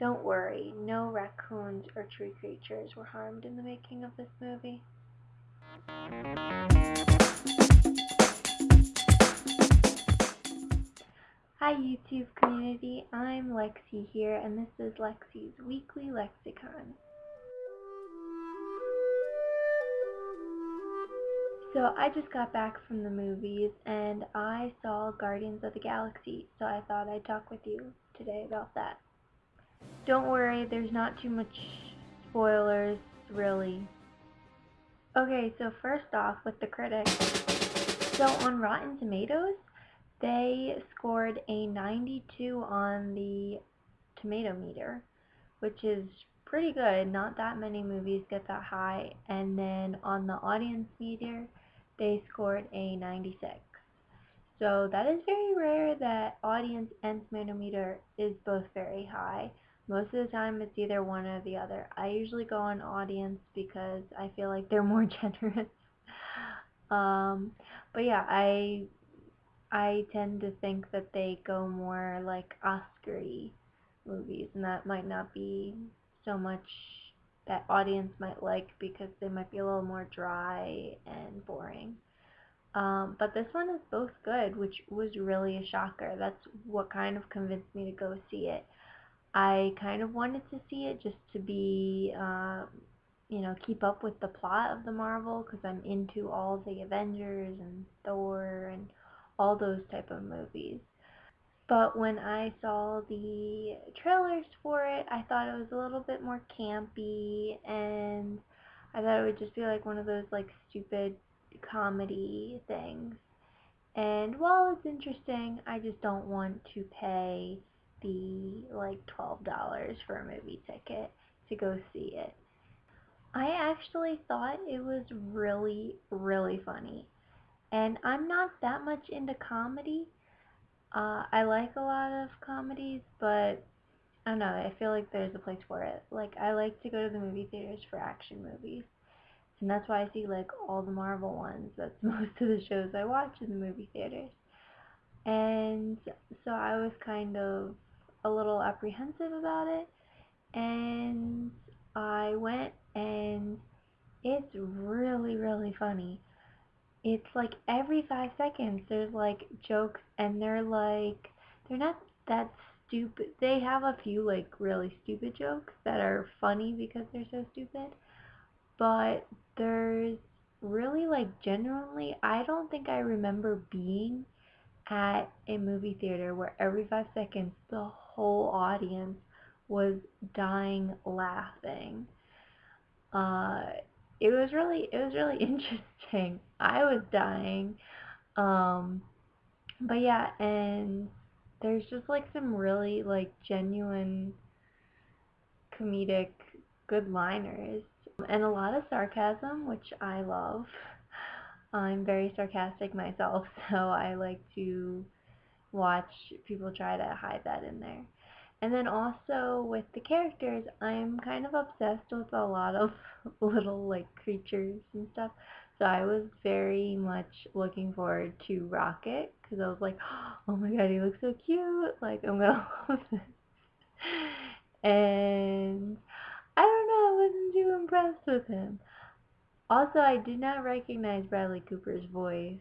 Don't worry, no raccoons or tree creatures were harmed in the making of this movie. Hi YouTube community, I'm Lexi here and this is Lexi's Weekly Lexicon. So I just got back from the movies and I saw Guardians of the Galaxy, so I thought I'd talk with you today about that. Don't worry, there's not too much spoilers, really. Okay, so first off with the critics. So on Rotten Tomatoes, they scored a 92 on the tomato meter, which is pretty good. Not that many movies get that high. And then on the audience meter, they scored a 96. So that is very rare that audience and tomato meter is both very high. Most of the time it's either one or the other. I usually go on audience because I feel like they're more generous. um, but yeah, I I tend to think that they go more like Oscar-y movies, and that might not be so much that audience might like because they might be a little more dry and boring. Um, but this one is both good, which was really a shocker. That's what kind of convinced me to go see it. I kind of wanted to see it just to be, uh, you know, keep up with the plot of the Marvel because I'm into all the Avengers and Thor and all those type of movies. But when I saw the trailers for it, I thought it was a little bit more campy and I thought it would just be like one of those like stupid comedy things. And while it's interesting, I just don't want to pay the like $12 for a movie ticket to go see it. I actually thought it was really, really funny. And I'm not that much into comedy. Uh, I like a lot of comedies, but I don't know, I feel like there's a place for it. Like, I like to go to the movie theaters for action movies. And that's why I see, like, all the Marvel ones. That's most of the shows I watch in the movie theaters. And so I was kind of a little apprehensive about it. And I went, and it's really, really funny it's like every five seconds there's like jokes and they're like they're not that stupid they have a few like really stupid jokes that are funny because they're so stupid but there's really like genuinely I don't think I remember being at a movie theater where every five seconds the whole audience was dying laughing uh it was really it was really interesting. I was dying. Um but yeah, and there's just like some really like genuine comedic good liners and a lot of sarcasm, which I love. I'm very sarcastic myself, so I like to watch people try to hide that in there. And then also with the characters, I'm kind of obsessed with a lot of little like creatures and stuff. So I was very much looking forward to Rocket because I was like, oh my god, he looks so cute. Like I'm gonna love this. And I don't know, I wasn't too impressed with him. Also, I did not recognize Bradley Cooper's voice.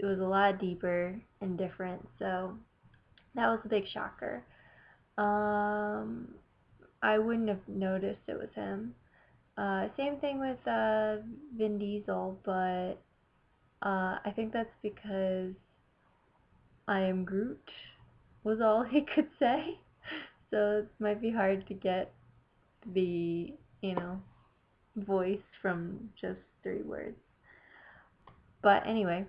It was a lot deeper and different, so that was a big shocker. Um, I wouldn't have noticed it was him. Uh, same thing with uh, Vin Diesel, but uh, I think that's because I am Groot was all he could say. So it might be hard to get the, you know, voice from just three words. But anyway,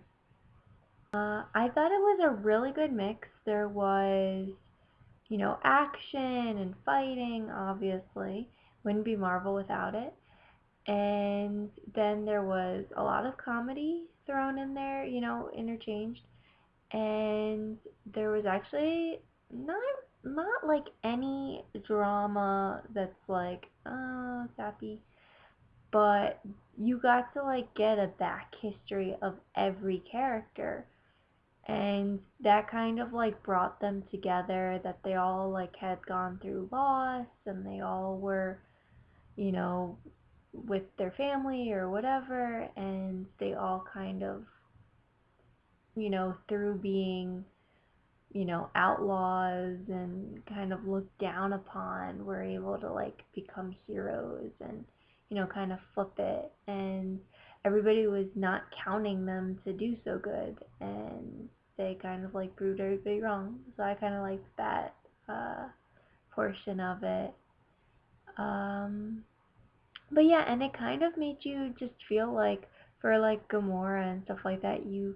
uh, I thought it was a really good mix. There was you know, action and fighting, obviously. Wouldn't be Marvel without it. And then there was a lot of comedy thrown in there, you know, interchanged. And there was actually not not like any drama that's like, oh, sappy. But you got to like get a back history of every character and that kind of like brought them together that they all like had gone through loss and they all were you know with their family or whatever. And they all kind of you know through being you know outlaws and kind of looked down upon were able to like become heroes and you know kind of flip it. And everybody was not counting them to do so good and they kind of like proved everybody wrong. So I kind of liked that uh, portion of it. Um, but yeah, and it kind of made you just feel like for like Gamora and stuff like that, you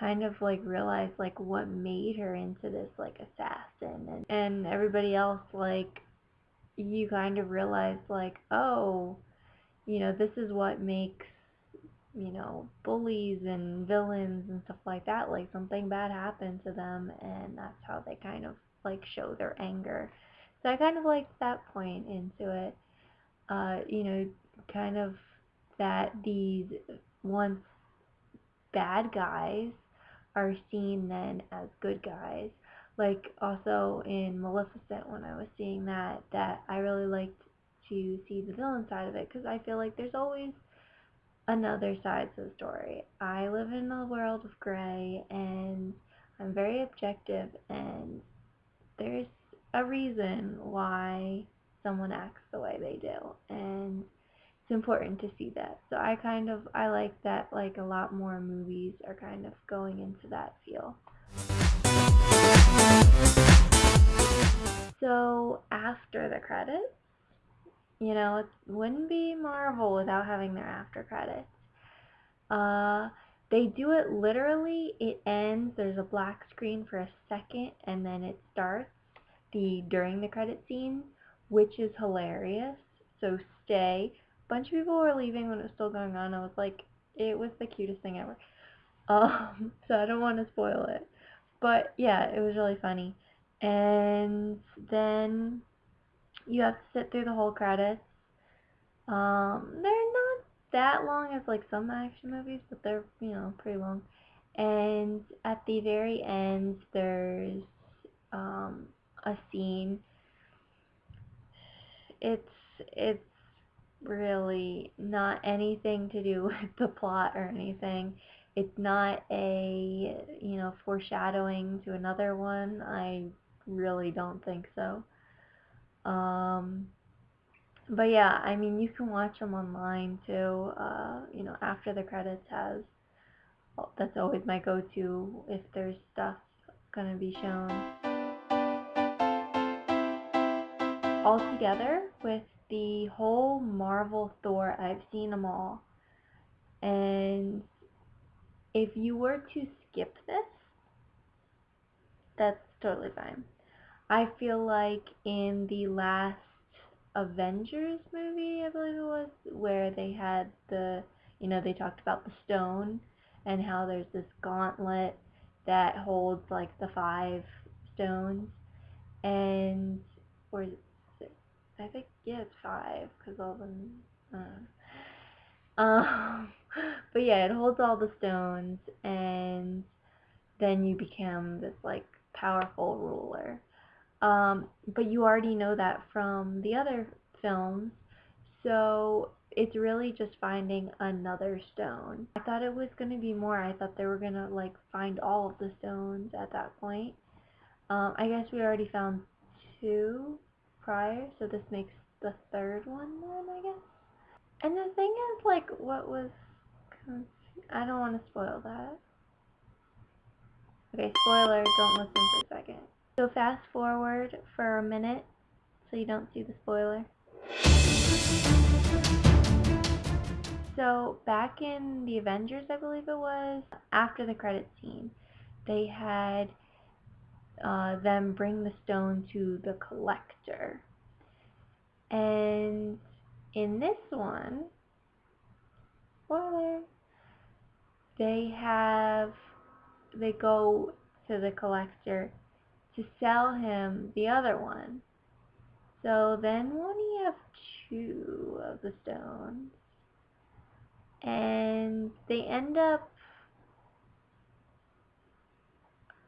kind of like realize like what made her into this like assassin and, and everybody else like you kind of realize like oh you know this is what makes you know, bullies and villains and stuff like that. Like something bad happened to them, and that's how they kind of like show their anger. So I kind of liked that point into it. Uh, you know, kind of that these once bad guys are seen then as good guys. Like also in Maleficent, when I was seeing that, that I really liked to see the villain side of it because I feel like there's always another side to the story. I live in a world of gray and I'm very objective and there's a reason why someone acts the way they do and it's important to see that. So I kind of I like that like a lot more movies are kind of going into that feel. So after the credits, you know, it wouldn't be Marvel without having their after credits. Uh, they do it literally. It ends. There's a black screen for a second, and then it starts the during the credit scene, which is hilarious. So stay. A bunch of people were leaving when it was still going on. I was like, it was the cutest thing ever. Um, so I don't want to spoil it, but yeah, it was really funny. And then you have to sit through the whole credits. Um, they're not that long as like some action movies, but they're you know pretty long. And at the very end, there's um, a scene. It's it's really not anything to do with the plot or anything. It's not a you know foreshadowing to another one. I really don't think so. Um, but yeah, I mean, you can watch them online too. Uh, you know, after the credits has. That's always my go-to if there's stuff gonna be shown. All together with the whole Marvel Thor, I've seen them all. And if you were to skip this, that's totally fine. I feel like in the last Avengers movie, I believe it was, where they had the, you know, they talked about the stone and how there's this gauntlet that holds like the five stones, and or six? I think yeah, it's five because all the Uh, um, but yeah, it holds all the stones, and then you become this like powerful ruler. Um, but you already know that from the other films, so it's really just finding another stone. I thought it was going to be more. I thought they were going to like find all of the stones at that point. Um, I guess we already found two prior, so this makes the third one then, I guess. And the thing is, like, what was... I don't want to spoil that. Okay, spoiler, don't listen for a second. So fast forward for a minute so you don't see the spoiler. So back in the Avengers, I believe it was, after the credit scene, they had uh, them bring the stone to the collector. And in this one, spoiler, they have, they go to the collector to sell him the other one. So then we only have two of the stones. And they end up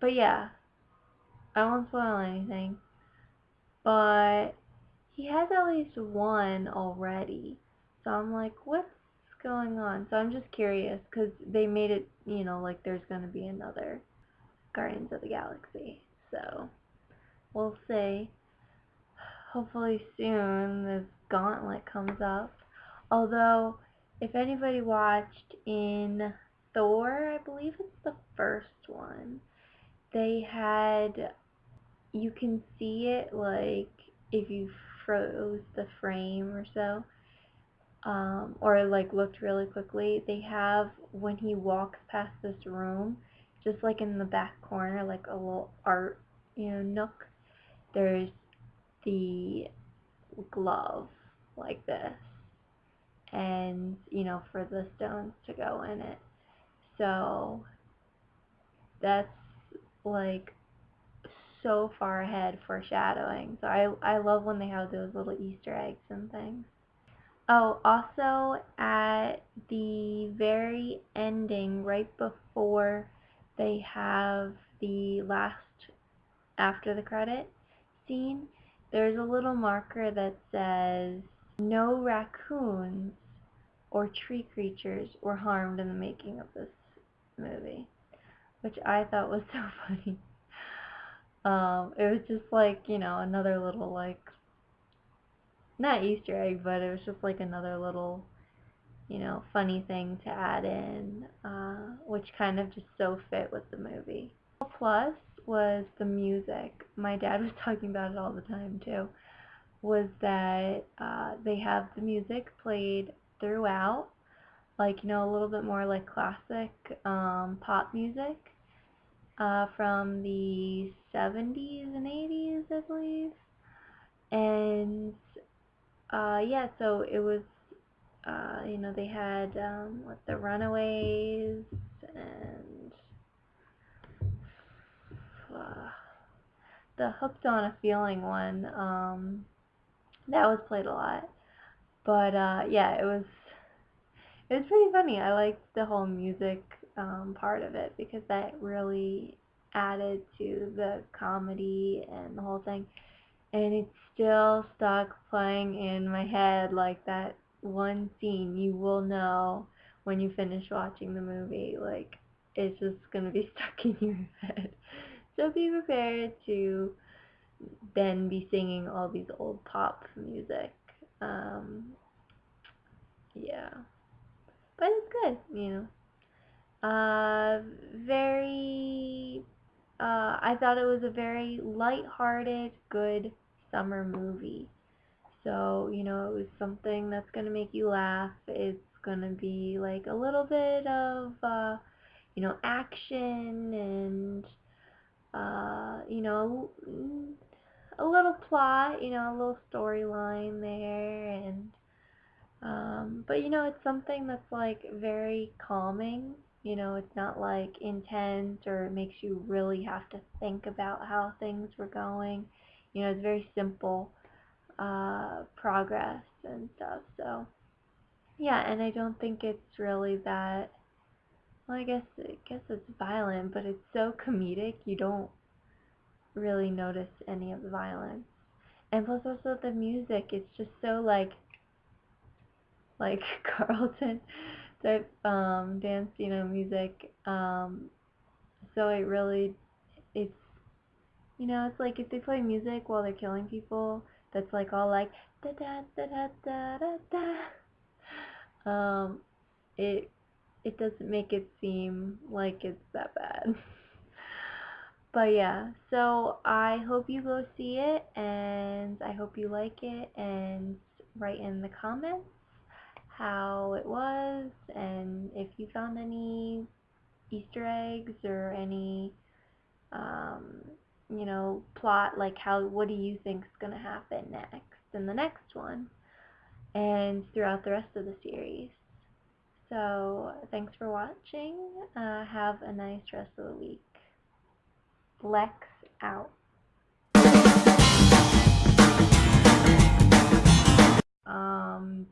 but yeah, I won't spoil anything. But he has at least one already. So I'm like, what's going on? So I'm just curious because they made it, you know, like there's going to be another Guardians of the Galaxy. So we'll see. Hopefully soon this gauntlet comes up. Although, if anybody watched in Thor, I believe it's the first one, they had, you can see it like if you froze the frame or so, um, or like looked really quickly, they have when he walks past this room, just like in the back corner, like a little art, you know, nook, there's the glove like this, and you know, for the stones to go in it. So that's like so far ahead foreshadowing. So I I love when they have those little Easter eggs and things. Oh, also at the very ending, right before they have the last after the credit scene, there's a little marker that says no raccoons or tree creatures were harmed in the making of this movie, which I thought was so funny. Um, it was just like, you know, another little like not Easter egg, but it was just like another little, you know, funny thing to add in, uh, which kind of just so fit with the movie. Plus was the music. My dad was talking about it all the time too. Was that uh, they have the music played throughout, like you know, a little bit more like classic um, pop music uh, from the 70s and 80s, I believe. And uh, yeah, so it was, uh, you know, they had um, what the Runaways and uh, the Hooked on a Feeling one. Um, that was played a lot, but uh, yeah, it was it was pretty funny. I liked the whole music um, part of it because that really added to the comedy and the whole thing. And it's still stuck playing in my head like that one scene you will know when you finish watching the movie. Like, it's just going to be stuck in your head. So be prepared to then be singing all these old pop music. Um, yeah. But it's good, you know. Uh, very, uh, I thought it was a very light-hearted, good summer movie. So, you know, it was something that's going to make you laugh. It's going to be like a little bit of, uh, you know, action and, uh, you know, a little plot, you know, a little storyline there and, um, but you know, it's something that's like very calming. You know, it's not like intense or it makes you really have to think about how things were going. You know, it's very simple uh, progress and stuff. So, yeah, and I don't think it's really that. Well, I guess I guess it's violent, but it's so comedic you don't really notice any of the violence. And plus, also the music, it's just so like like Carlton type um, dance, you know, music. Um, so it really, it's, you know, it's like if they play music while they're killing people, that's like all like da da da da da da da. Um, it it doesn't make it seem like it's that bad. but yeah, so I hope you go see it, and I hope you like it, and write in the comments how it was and if you found any Easter eggs or any um, you know plot like how what do you think is going to happen next in the next one and throughout the rest of the series so thanks for watching. Uh, have a nice rest of the week. Lex out. Um...